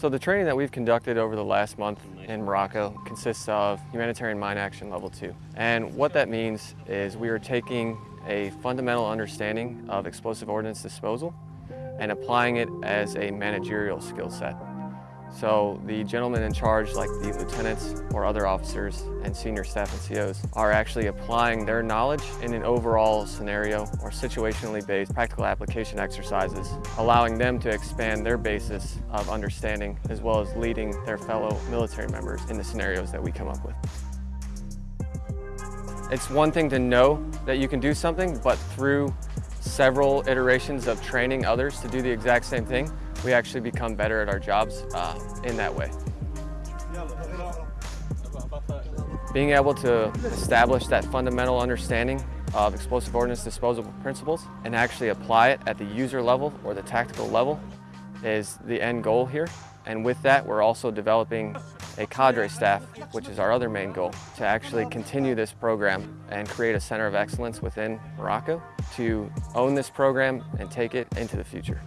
So the training that we've conducted over the last month in Morocco consists of humanitarian mine action level two. And what that means is we are taking a fundamental understanding of explosive ordnance disposal and applying it as a managerial skill set. So the gentlemen in charge, like the lieutenants or other officers and senior staff and COs, are actually applying their knowledge in an overall scenario or situationally based practical application exercises, allowing them to expand their basis of understanding as well as leading their fellow military members in the scenarios that we come up with. It's one thing to know that you can do something, but through several iterations of training others to do the exact same thing, we actually become better at our jobs uh, in that way. Being able to establish that fundamental understanding of explosive ordnance disposal principles and actually apply it at the user level or the tactical level is the end goal here. And with that, we're also developing a cadre staff, which is our other main goal, to actually continue this program and create a center of excellence within Morocco to own this program and take it into the future.